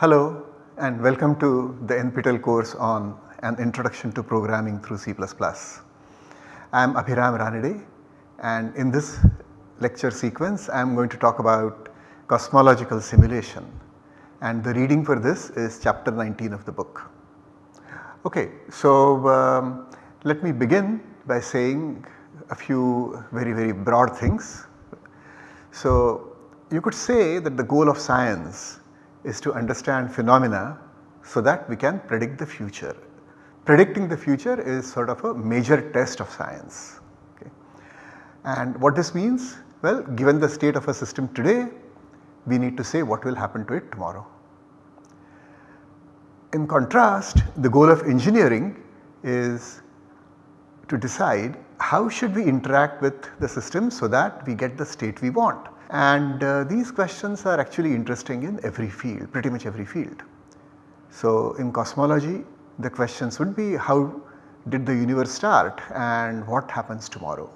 Hello and welcome to the NPTEL course on an introduction to programming through C++. I am Abhiram Ranade and in this lecture sequence I am going to talk about cosmological simulation and the reading for this is chapter 19 of the book. Okay, so um, let me begin by saying a few very very broad things. So you could say that the goal of science is to understand phenomena so that we can predict the future. Predicting the future is sort of a major test of science. Okay. And what this means? Well given the state of a system today we need to say what will happen to it tomorrow. In contrast the goal of engineering is to decide how should we interact with the system so that we get the state we want. And uh, these questions are actually interesting in every field, pretty much every field. So in cosmology the questions would be how did the universe start and what happens tomorrow.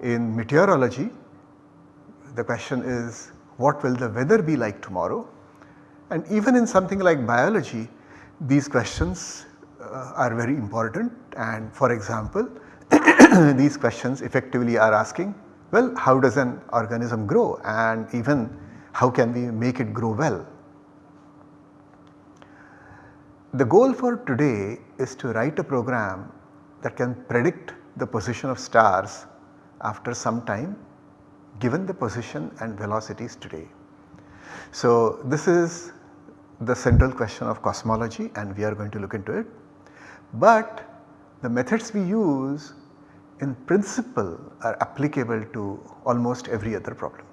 In meteorology the question is what will the weather be like tomorrow and even in something like biology these questions uh, are very important and for example these questions effectively are asking well how does an organism grow and even how can we make it grow well. The goal for today is to write a program that can predict the position of stars after some time given the position and velocities today. So this is the central question of cosmology and we are going to look into it. But the methods we use in principle are applicable to almost every other problem.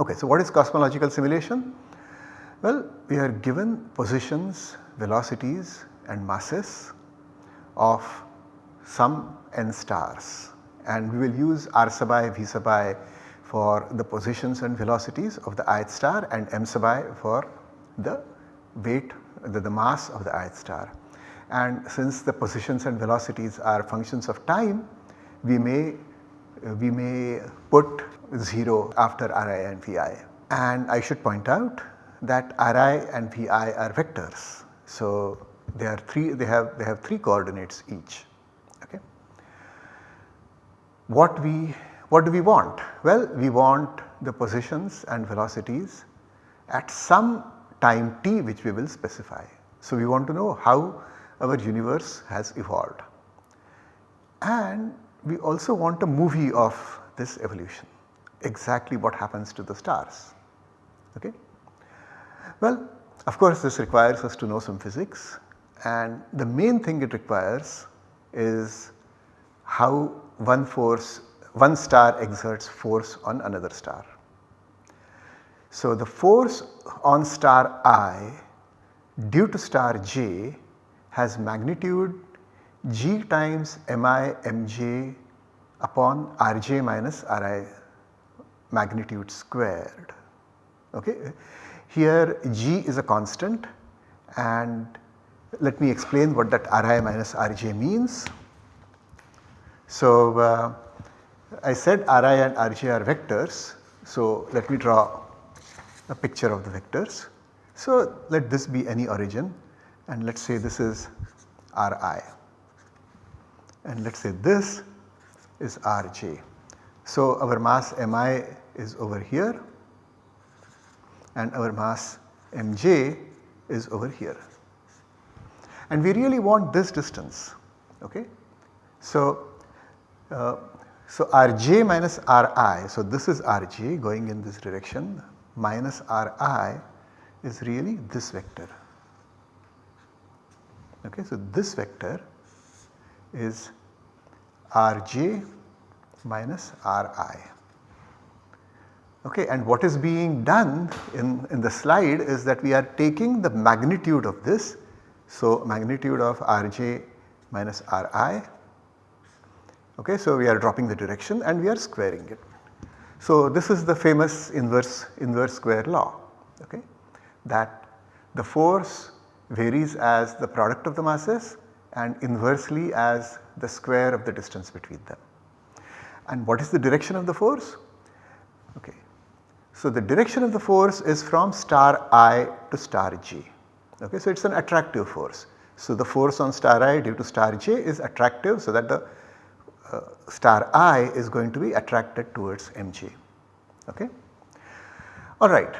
Okay, so what is cosmological simulation? Well, we are given positions, velocities and masses of some n stars and we will use r sub i, v sub i for the positions and velocities of the ith star and m sub i for the weight the, the mass of the ith star. And since the positions and velocities are functions of time we may we may put 0 after Ri and Vi. And I should point out that Ri and Vi are vectors. So they are 3 they have they have 3 coordinates each. Okay. What we what do we want? Well we want the positions and velocities at some time t which we will specify. So we want to know how our universe has evolved and we also want a movie of this evolution exactly what happens to the stars. Okay? Well of course this requires us to know some physics and the main thing it requires is how one force one star exerts force on another star. So the force on star i due to star j has magnitude g times mi mj upon rj minus ri magnitude squared. Okay. Here g is a constant and let me explain what that ri minus rj means. So, uh, I said Ri and Rj are vectors. So, let me draw a picture of the vectors. So, let this be any origin and let us say this is Ri and let us say this is Rj. So, our mass Mi is over here and our mass Mj is over here and we really want this distance. Okay. So, uh, so Rj minus Ri, so this is Rj going in this direction minus Ri is really this vector. Okay, so this vector is Rj minus Ri. Okay, and what is being done in, in the slide is that we are taking the magnitude of this. So magnitude of Rj minus Ri Okay, so we are dropping the direction and we are squaring it. So this is the famous inverse inverse square law okay, that the force varies as the product of the masses and inversely as the square of the distance between them. And what is the direction of the force? Okay. So the direction of the force is from star i to star j. Okay, so it is an attractive force. So the force on star i due to star j is attractive so that the uh, star i is going to be attracted towards mj. Okay. Alright.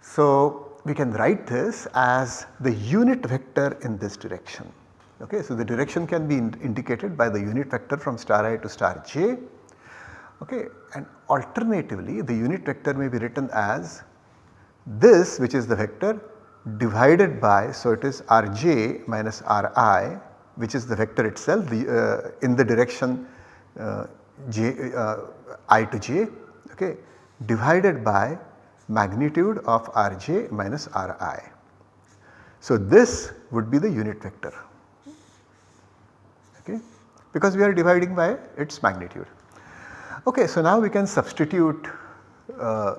So we can write this as the unit vector in this direction. Okay. So the direction can be in indicated by the unit vector from star i to star j. Okay. And alternatively the unit vector may be written as this which is the vector divided by so it is rj minus ri which is the vector itself the, uh, in the direction uh, j, uh, i to j okay, divided by magnitude of rj minus ri. So this would be the unit vector okay, because we are dividing by its magnitude. Okay, so now we can substitute uh,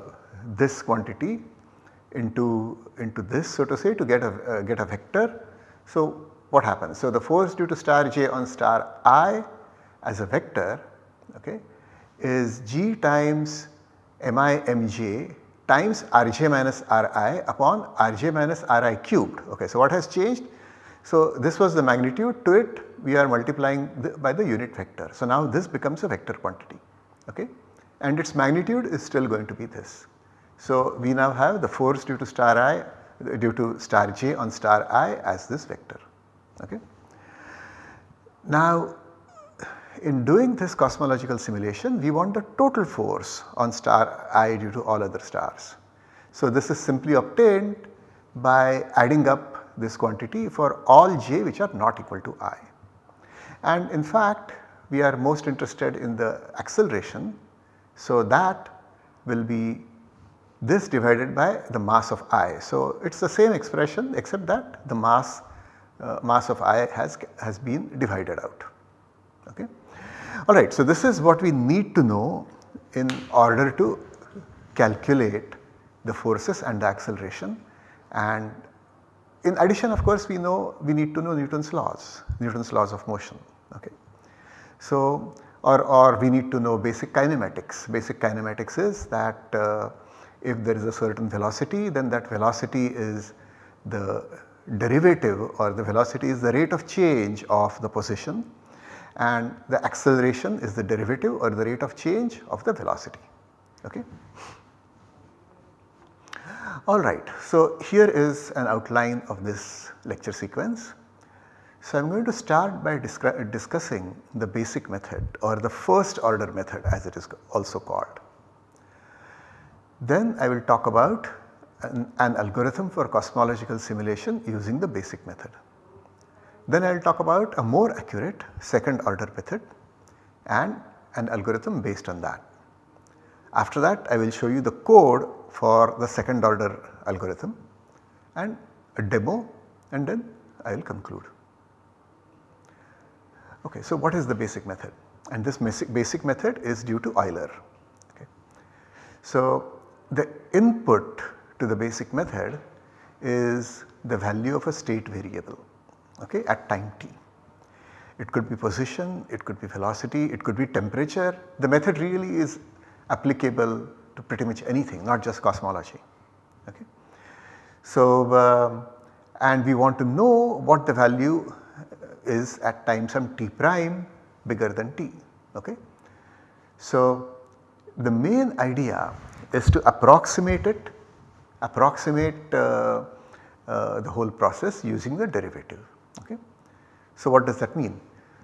this quantity into into this so to say to get a uh, get a vector. So what happens? So the force due to star j on star i as a vector okay, is g times mi mj times rj minus ri upon rj minus ri cubed. Okay, so what has changed? So this was the magnitude to it we are multiplying the, by the unit vector. So now this becomes a vector quantity okay, and its magnitude is still going to be this. So we now have the force due to star i due to star j on star i as this vector. Okay. Now in doing this cosmological simulation we want the total force on star i due to all other stars. So this is simply obtained by adding up this quantity for all j which are not equal to i. And in fact we are most interested in the acceleration. So that will be this divided by the mass of i. So it is the same expression except that the mass uh, mass of i has, has been divided out. Okay. Alright, so this is what we need to know in order to calculate the forces and the acceleration and in addition of course we know we need to know Newton's laws, Newton's laws of motion. Okay. So or, or we need to know basic kinematics, basic kinematics is that uh, if there is a certain velocity then that velocity is the derivative or the velocity is the rate of change of the position and the acceleration is the derivative or the rate of change of the velocity. Okay. Alright, so here is an outline of this lecture sequence. So I am going to start by discussing the basic method or the first order method as it is also called. Then I will talk about an, an algorithm for cosmological simulation using the basic method. Then I will talk about a more accurate second order method and an algorithm based on that. After that I will show you the code for the second order algorithm and a demo and then I will conclude. Okay, so what is the basic method? And this basic, basic method is due to Euler. Okay. So the input to the basic method is the value of a state variable okay, at time t. It could be position, it could be velocity, it could be temperature. The method really is applicable to pretty much anything not just cosmology. Okay. So, uh, and we want to know what the value is at time some t prime bigger than t. Okay. So, the main idea is to approximate it, approximate uh, uh, the whole process using the derivative. Okay. So, what does that mean?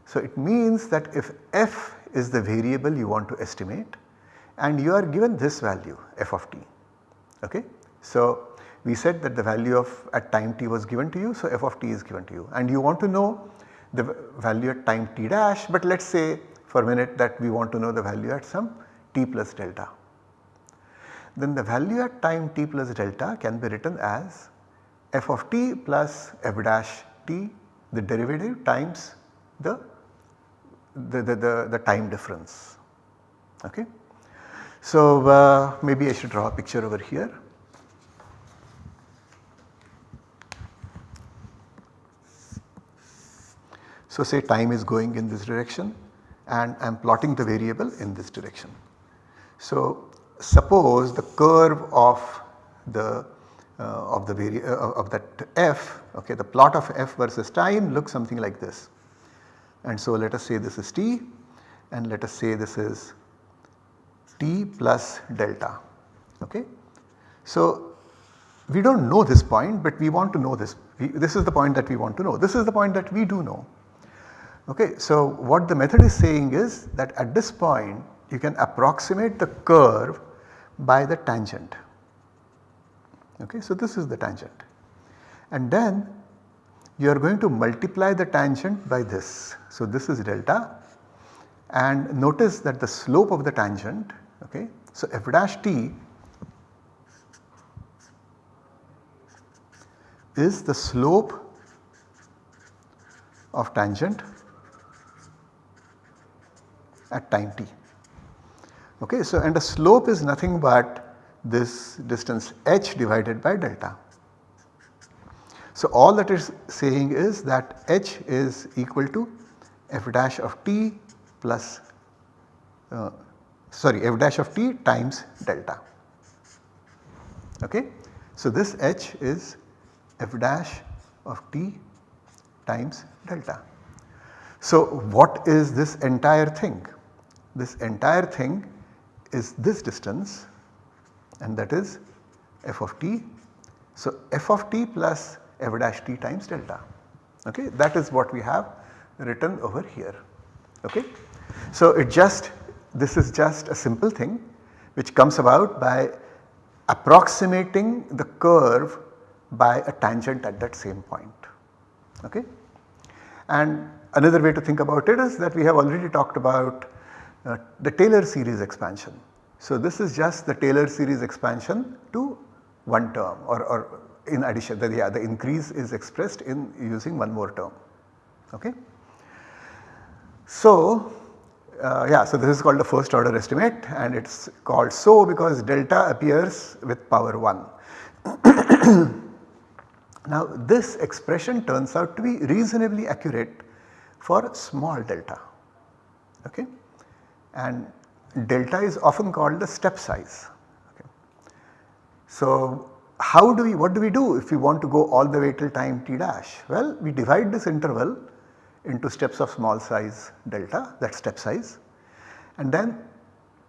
So, it means that if f is the variable you want to estimate and you are given this value f of t. Okay. So, we said that the value of at time t was given to you. So, f of t is given to you and you want to know the value at time t dash but let us say for a minute that we want to know the value at some t plus delta then the value at time t plus delta can be written as f of t plus f dash t the derivative times the, the, the, the, the time difference. Okay. So uh, maybe I should draw a picture over here. So say time is going in this direction and I am plotting the variable in this direction. So suppose the curve of the of the uh, of that f okay the plot of f versus time looks something like this. And so let us say this is t and let us say this is t plus delta okay. So we do not know this point but we want to know this, we, this is the point that we want to know, this is the point that we do know. Okay, so what the method is saying is that at this point you can approximate the curve by the tangent. Okay, so this is the tangent and then you are going to multiply the tangent by this. So this is delta and notice that the slope of the tangent okay. So f dash t is the slope of tangent at time t. Okay, so and the slope is nothing but this distance h divided by delta. So all that is saying is that h is equal to f dash of t plus uh, sorry f dash of t times delta. Okay. So this h is f dash of t times delta. So what is this entire thing? This entire thing is this distance and that is f of t. So f of t plus f dash t times delta okay that is what we have written over here okay. So it just this is just a simple thing which comes about by approximating the curve by a tangent at that same point okay. And another way to think about it is that we have already talked about uh, the Taylor series expansion. So this is just the Taylor series expansion to one term or, or in addition the, yeah, the increase is expressed in using one more term. Okay. So uh, yeah so this is called the first order estimate and it is called so because delta appears with power 1. now this expression turns out to be reasonably accurate for small delta okay and delta is often called the step size. Okay. So how do we what do we do if we want to go all the way till time t dash? Well we divide this interval into steps of small size delta that step size and then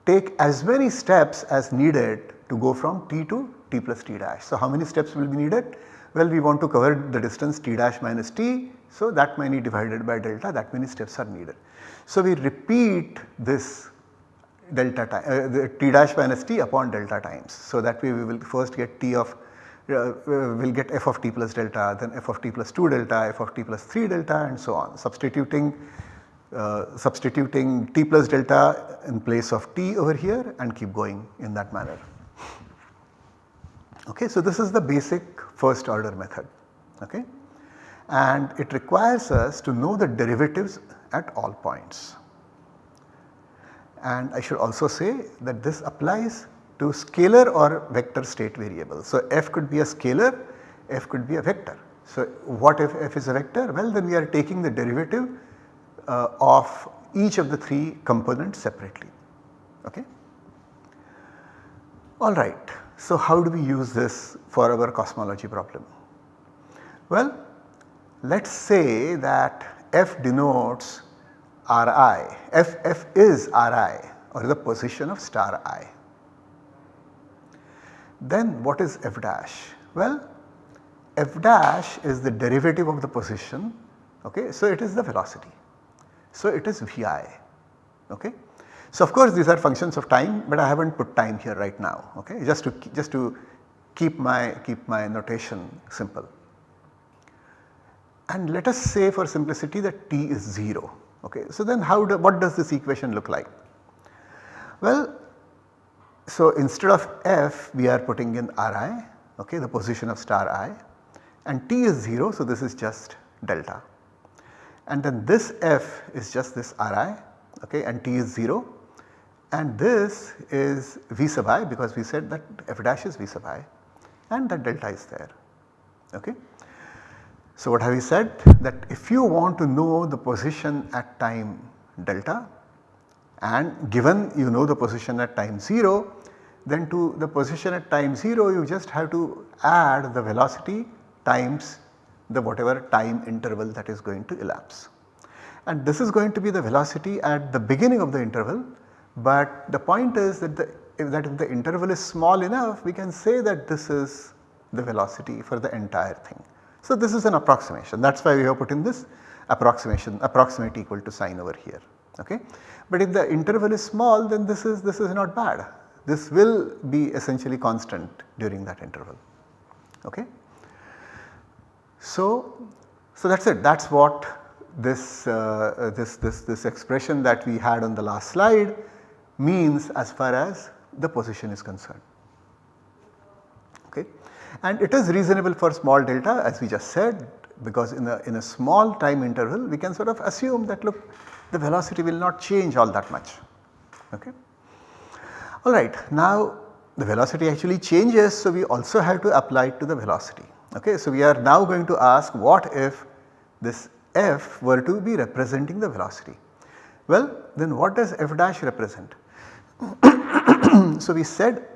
take as many steps as needed to go from t to t plus t dash. So how many steps will be needed? Well we want to cover the distance t dash minus t so that many divided by delta that many steps are needed. So we repeat this delta time uh, the t dash minus t upon delta times. So that way we will first get t of uh, uh will get f of t plus delta then f of t plus 2 delta f of t plus 3 delta and so on substituting uh, substituting t plus delta in place of t over here and keep going in that manner. Okay, so this is the basic first order method okay and it requires us to know the derivatives at all points. And I should also say that this applies to scalar or vector state variables. So f could be a scalar, f could be a vector. So what if f is a vector? Well then we are taking the derivative uh, of each of the 3 components separately. Okay. Alright, so how do we use this for our cosmology problem? Well, let us say that f denotes Ri, f, f is Ri or the position of star i. Then what is f dash? Well, f dash is the derivative of the position okay. So it is the velocity. So it is Vi okay. So of course these are functions of time but I have not put time here right now okay just to just to keep my keep my notation simple. And let us say for simplicity that t is 0 okay. So then how do, what does this equation look like? Well so instead of f we are putting in Ri okay the position of star i and t is 0 so this is just delta and then this f is just this Ri okay and t is 0 and this is v sub i because we said that f dash is v sub i and that delta is there okay. So what have we said that if you want to know the position at time delta and given you know the position at time 0 then to the position at time 0 you just have to add the velocity times the whatever time interval that is going to elapse. And this is going to be the velocity at the beginning of the interval but the point is that the if that if the interval is small enough we can say that this is the velocity for the entire thing. So this is an approximation that is why we have put in this approximation approximate equal to sign over here okay. But if the interval is small then this is this is not bad this will be essentially constant during that interval okay. So, so that is it that is what this, uh, this, this, this expression that we had on the last slide means as far as the position is concerned. And it is reasonable for small delta as we just said because in a, in a small time interval we can sort of assume that look the velocity will not change all that much. Okay. Alright now the velocity actually changes so we also have to apply it to the velocity. Okay. So we are now going to ask what if this f were to be representing the velocity. Well then what does f dash represent? so we said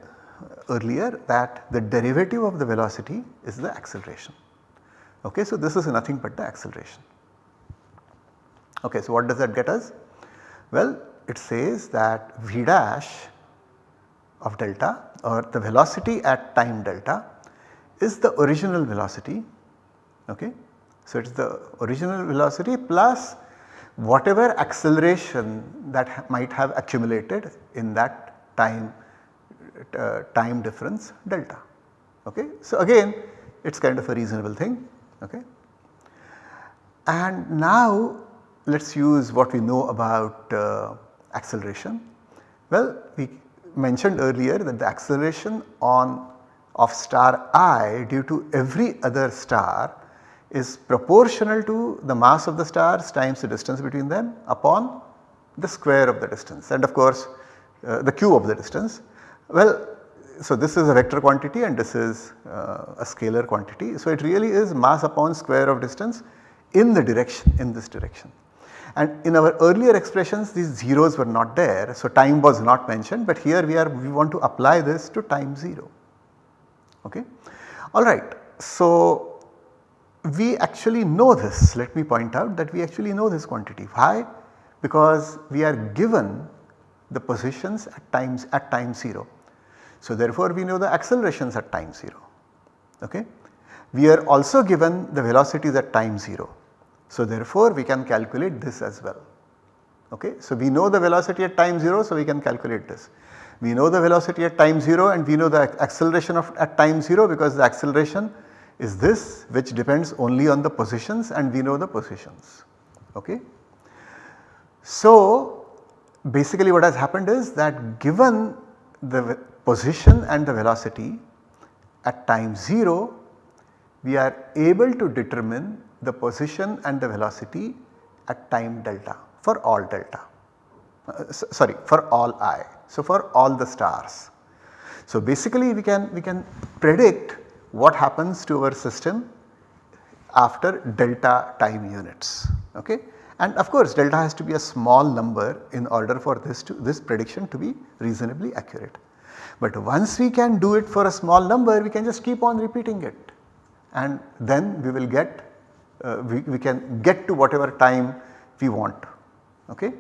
earlier that the derivative of the velocity is the acceleration. Okay, so this is nothing but the acceleration. Okay, so what does that get us? Well, it says that v dash of delta or the velocity at time delta is the original velocity. Okay. So, it is the original velocity plus whatever acceleration that might have accumulated in that time time difference delta. Okay. So, again it is kind of a reasonable thing. Okay. And now let us use what we know about uh, acceleration. Well, we mentioned earlier that the acceleration on of star i due to every other star is proportional to the mass of the stars times the distance between them upon the square of the distance and of course uh, the cube of the distance. Well, so this is a vector quantity and this is uh, a scalar quantity. So it really is mass upon square of distance in the direction in this direction. And in our earlier expressions these zeros were not there so time was not mentioned but here we are we want to apply this to time 0 okay. Alright so we actually know this let me point out that we actually know this quantity why because we are given the positions at times at time 0. So therefore we know the accelerations at time 0 okay. We are also given the velocities at time 0. So therefore we can calculate this as well okay. So we know the velocity at time 0 so we can calculate this. We know the velocity at time 0 and we know the acceleration of at time 0 because the acceleration is this which depends only on the positions and we know the positions. Okay. So basically what has happened is that given the position and the velocity at time 0 we are able to determine the position and the velocity at time delta for all delta uh, sorry for all i. So for all the stars. So basically we can we can predict what happens to our system after delta time units okay. And of course delta has to be a small number in order for this to this prediction to be reasonably accurate. But once we can do it for a small number we can just keep on repeating it and then we will get uh, we, we can get to whatever time we want okay.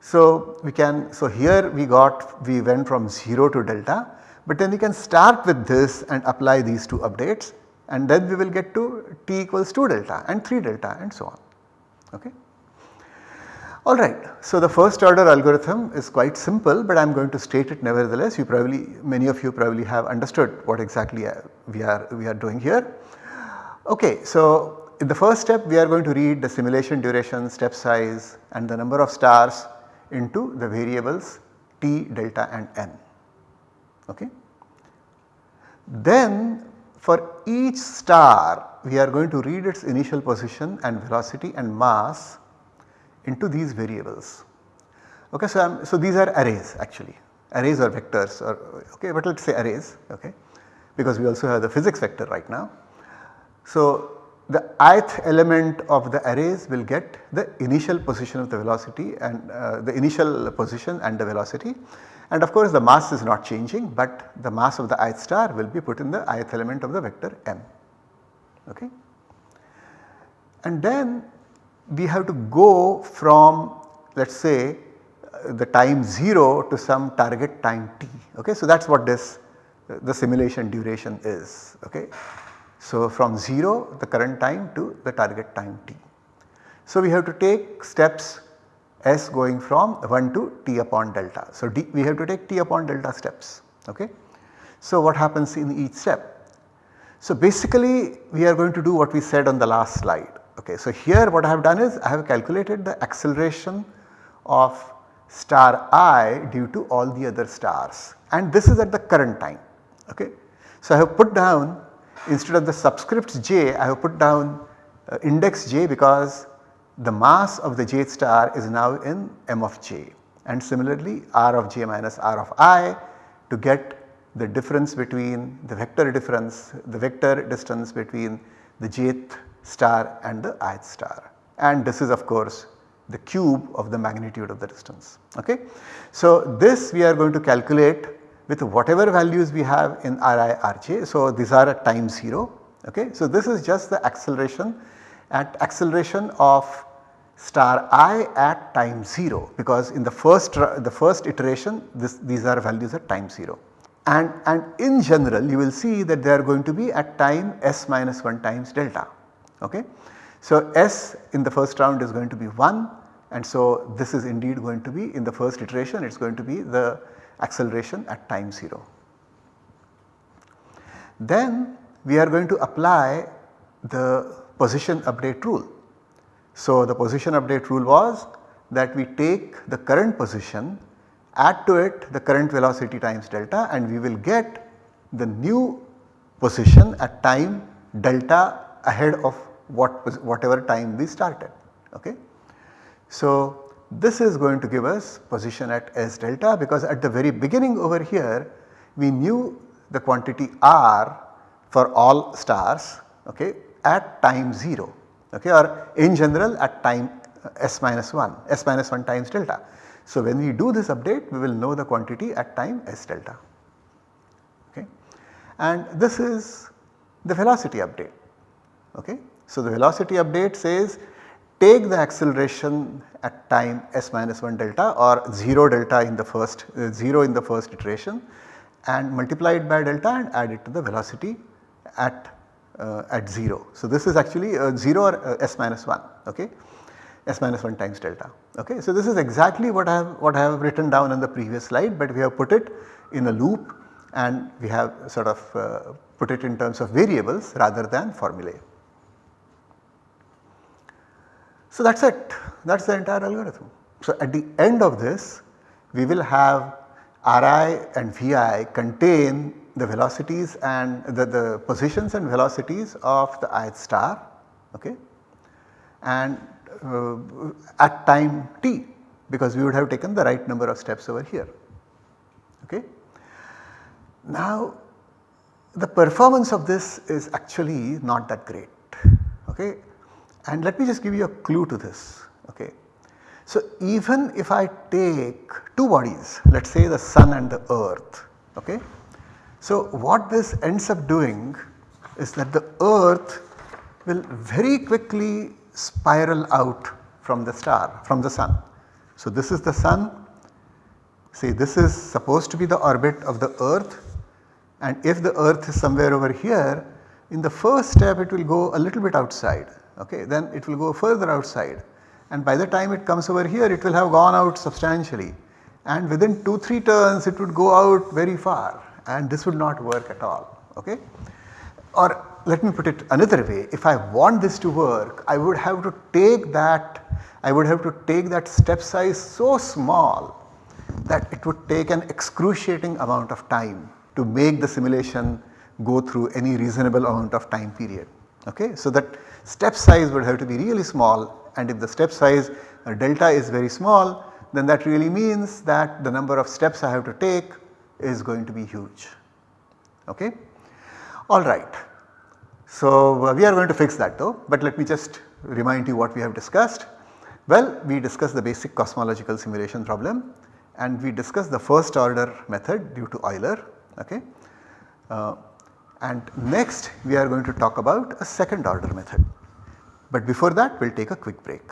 So we can so here we got we went from 0 to delta but then we can start with this and apply these two updates and then we will get to t equals 2 delta and 3 delta and so on. Okay. Alright, so the first order algorithm is quite simple but I am going to state it nevertheless you probably many of you probably have understood what exactly uh, we are we are doing here. Okay, so in the first step we are going to read the simulation duration, step size and the number of stars into the variables t, delta and n okay. Then for each star we are going to read its initial position and velocity and mass into these variables. Okay, so, I'm, so these are arrays actually arrays or vectors or okay but let us say arrays okay because we also have the physics vector right now. So the ith element of the arrays will get the initial position of the velocity and uh, the initial position and the velocity and of course the mass is not changing but the mass of the ith star will be put in the ith element of the vector m. Okay. And then we have to go from let us say uh, the time 0 to some target time t. Okay. So, that is what this uh, the simulation duration is. Okay. So, from 0 the current time to the target time t. So, we have to take steps s going from 1 to t upon delta. So, d, we have to take t upon delta steps. Okay. So, what happens in each step? So, basically we are going to do what we said on the last slide. Okay. So, here what I have done is I have calculated the acceleration of star i due to all the other stars and this is at the current time. Okay. So, I have put down instead of the subscripts j I have put down uh, index j because the mass of the jth star is now in m of j and similarly r of j minus r of i to get the difference between the vector difference, the vector distance between the jth star and the ith star and this is of course the cube of the magnitude of the distance. Okay. So, this we are going to calculate with whatever values we have in Ri Rj. So, these are at time 0. Okay. So, this is just the acceleration at acceleration of star i at time 0 because in the first the first iteration this, these are values at time 0 and, and in general you will see that they are going to be at time s minus 1 times delta. Okay. So, s in the first round is going to be 1 and so this is indeed going to be in the first iteration it is going to be the acceleration at time 0. Then we are going to apply the position update rule. So, the position update rule was that we take the current position add to it the current velocity times delta and we will get the new position at time delta ahead of what whatever time we started. Okay. So, this is going to give us position at S delta because at the very beginning over here we knew the quantity R for all stars okay, at time 0 okay, or in general at time uh, S minus 1, S minus 1 times delta. So, when we do this update we will know the quantity at time S delta okay. and this is the velocity update. Okay. So, the velocity update says take the acceleration at time s minus 1 delta or 0 delta in the first uh, 0 in the first iteration and multiply it by delta and add it to the velocity at uh, at 0. So, this is actually uh, 0 or uh, s minus 1 okay s minus 1 times delta. Okay. So, this is exactly what I have what I have written down on the previous slide, but we have put it in a loop and we have sort of uh, put it in terms of variables rather than formulae. So, that is it that is the entire algorithm. So, at the end of this we will have Ri and Vi contain the velocities and the, the positions and velocities of the ith star okay and uh, at time t because we would have taken the right number of steps over here. Okay. Now the performance of this is actually not that great okay and let me just give you a clue to this okay. So even if I take two bodies let us say the sun and the earth okay. So what this ends up doing is that the earth will very quickly spiral out from the star from the sun. So this is the sun see this is supposed to be the orbit of the earth and if the earth is somewhere over here in the first step it will go a little bit outside okay then it will go further outside and by the time it comes over here it will have gone out substantially and within 2-3 turns it would go out very far and this would not work at all okay. Or let me put it another way if I want this to work I would have to take that I would have to take that step size so small that it would take an excruciating amount of time to make the simulation go through any reasonable amount of time period. Okay? So, that step size would have to be really small and if the step size uh, delta is very small then that really means that the number of steps I have to take is going to be huge. Okay? Alright. So, uh, we are going to fix that though, but let me just remind you what we have discussed. Well, we discussed the basic cosmological simulation problem and we discussed the first order method due to Euler. Okay. Uh, and next we are going to talk about a second order method. But before that we will take a quick break.